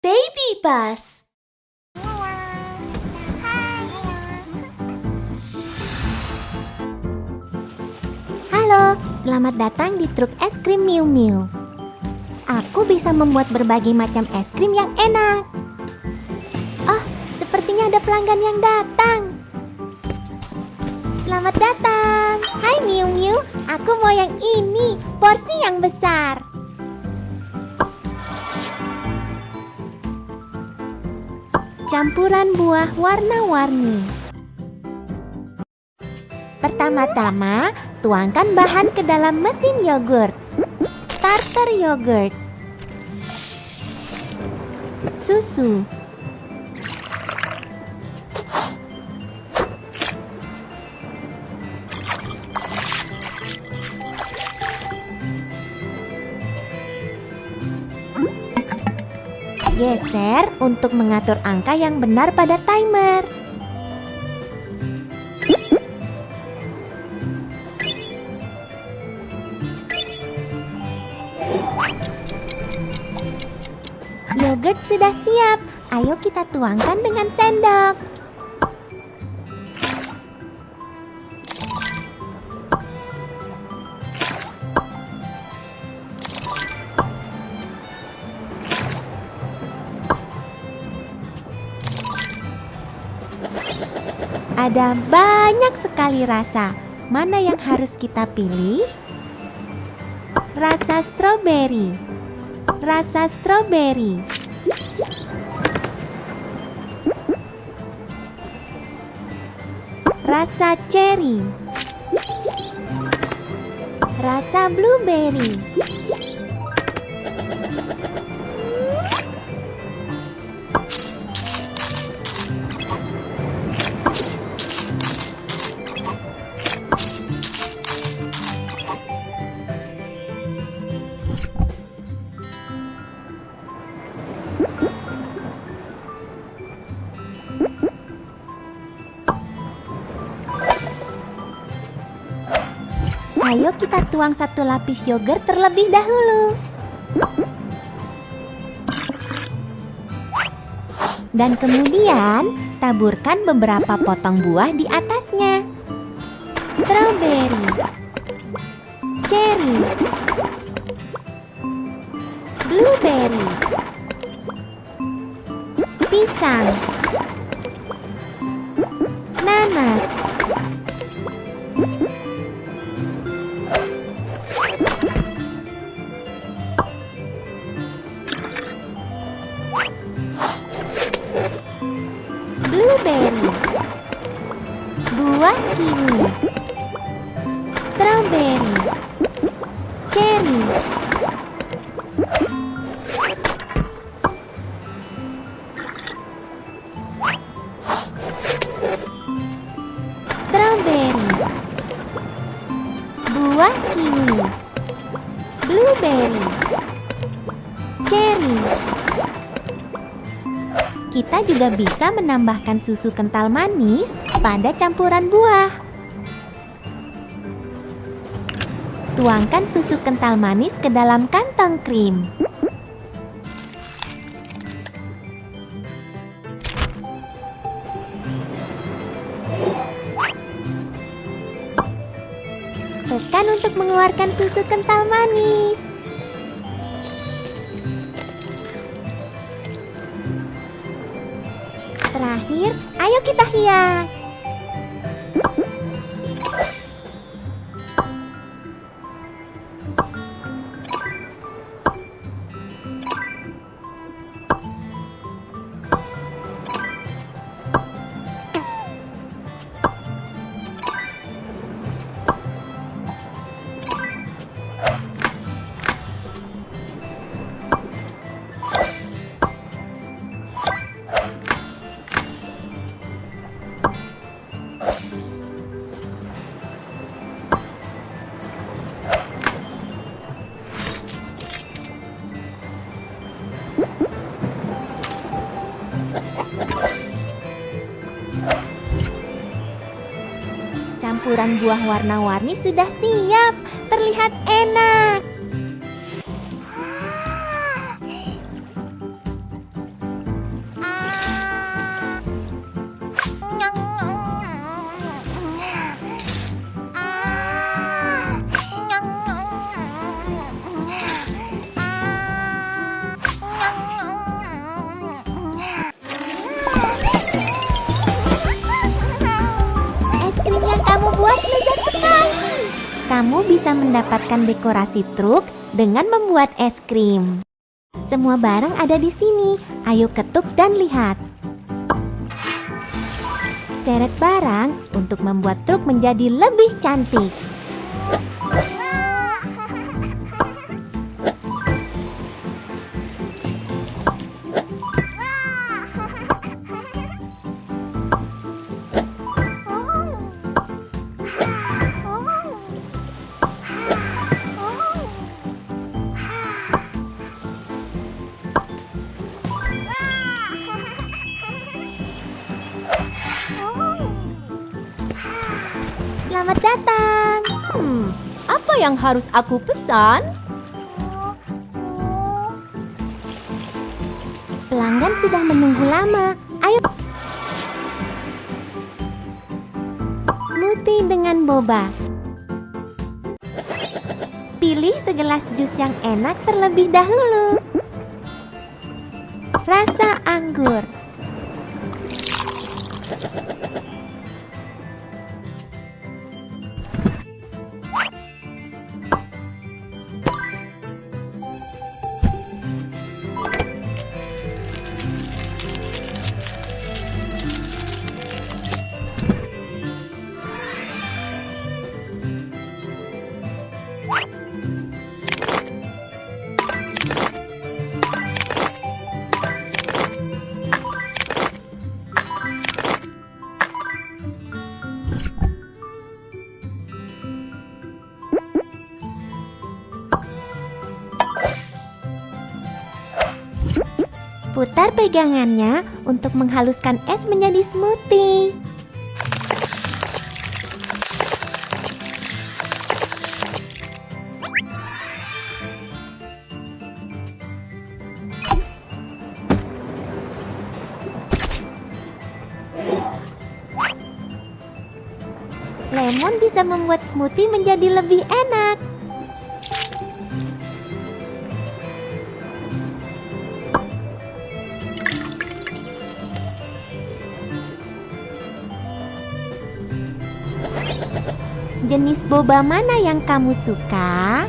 Baby bus. Halo, selamat datang di truk es krim Miu Miu. Aku bisa membuat berbagai macam es krim yang enak. Oh, sepertinya ada pelanggan yang datang. Selamat datang. Hai Miu Miu, aku mau yang ini, porsi yang besar. Campuran buah warna-warni. Pertama-tama, tuangkan bahan ke dalam mesin yogurt. Starter yogurt. Susu. Geser untuk mengatur angka yang benar pada timer. Yogurt sudah siap. Ayo kita tuangkan dengan sendok. Ada banyak sekali rasa. Mana yang harus kita pilih? Rasa stroberi. Rasa stroberi. Rasa cherry. Rasa blueberry. Ayo kita tuang satu lapis yogurt terlebih dahulu. Dan kemudian taburkan beberapa potong buah di atasnya. Strawberry, cherry, blueberry, pisang, buah kiwi, strawberry, cherry, juga bisa menambahkan susu kental manis pada campuran buah. Tuangkan susu kental manis ke dalam kantong krim. Tekan untuk mengeluarkan susu kental manis. Terakhir, ayo kita hias. Buah warna-warni sudah siap. Terlihat enak. membuat lezat sekali. Kamu bisa mendapatkan dekorasi truk dengan membuat es krim. Semua barang ada di sini. Ayo ketuk dan lihat. Seret barang untuk membuat truk menjadi lebih cantik. Yang harus aku pesan? Pelanggan sudah menunggu lama. Ayo. Smoothie dengan boba. Pilih segelas jus yang enak terlebih dahulu. Rasa anggur. Putar pegangannya untuk menghaluskan es menjadi smoothie. Lemon bisa membuat smoothie menjadi lebih enak. Jenis boba mana yang kamu suka?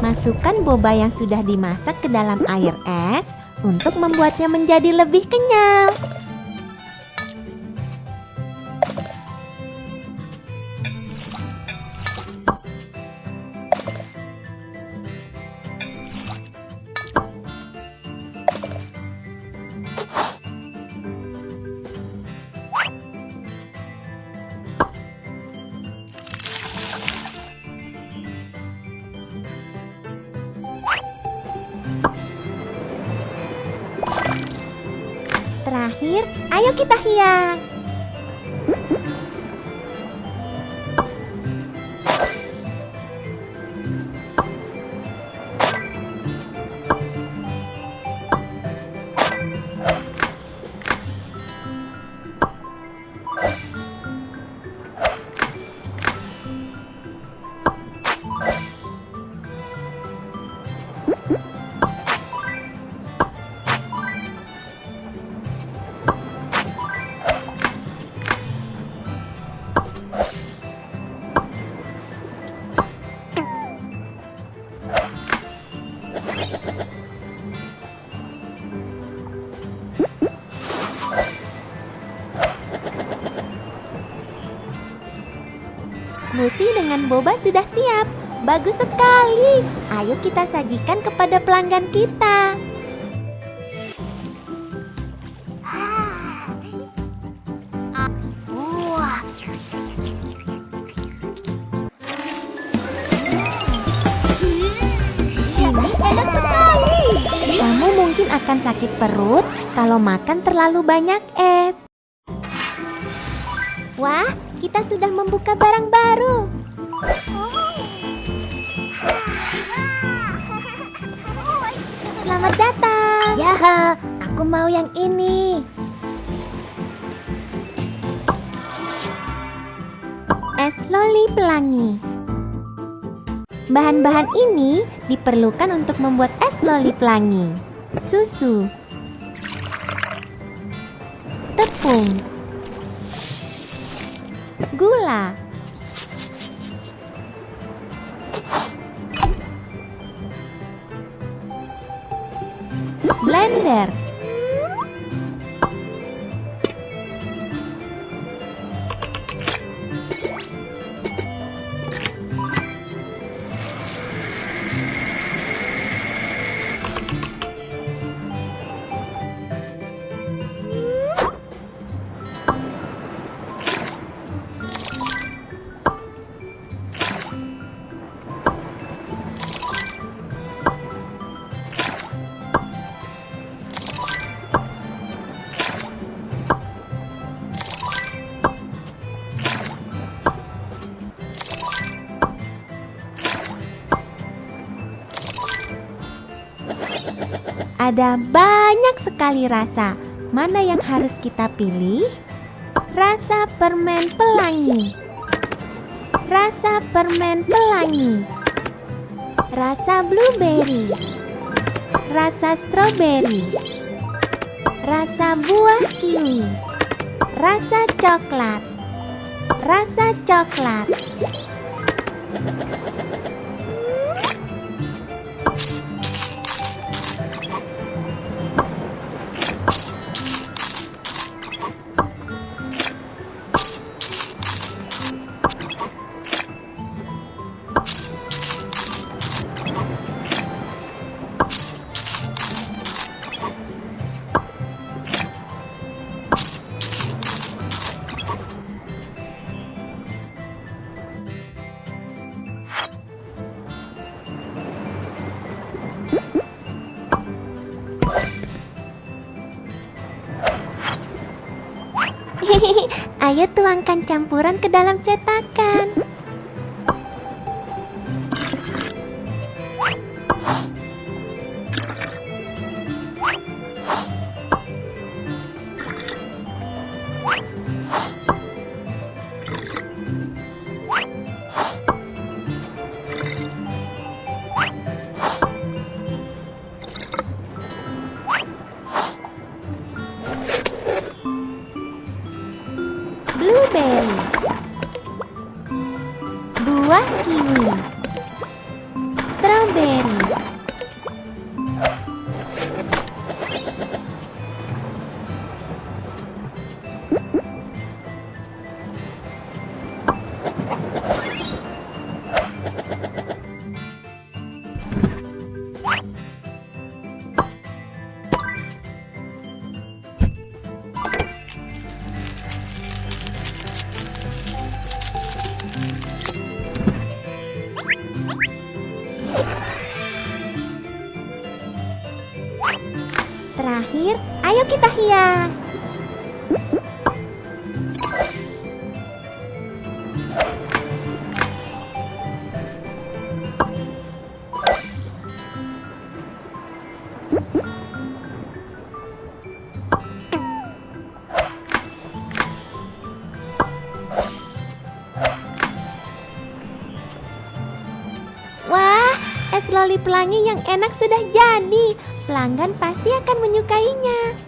Masukkan boba yang sudah dimasak ke dalam air es untuk membuatnya menjadi lebih kenyal. Terakhir, ayo kita hias. Smoothie dengan boba sudah siap. Bagus sekali. Ayo kita sajikan kepada pelanggan kita. Kamu mungkin akan sakit perut kalau makan terlalu banyak es. Wah, kita sudah membuka barang baru. Selamat datang. Ya, aku mau yang ini. Es loli pelangi. Bahan-bahan ini diperlukan untuk membuat es loli pelangi. Susu, tepung, gula, blender, Ada banyak sekali rasa. Mana yang harus kita pilih? Rasa permen pelangi. Rasa permen pelangi. Rasa blueberry. Rasa strawberry. Rasa buah kiwi. Rasa coklat. Rasa coklat. Ayo tuangkan campuran ke dalam cetakan. Buah kiwi kita hias. Es loli pelangi yang enak sudah jadi. Pelanggan pasti akan menyukainya.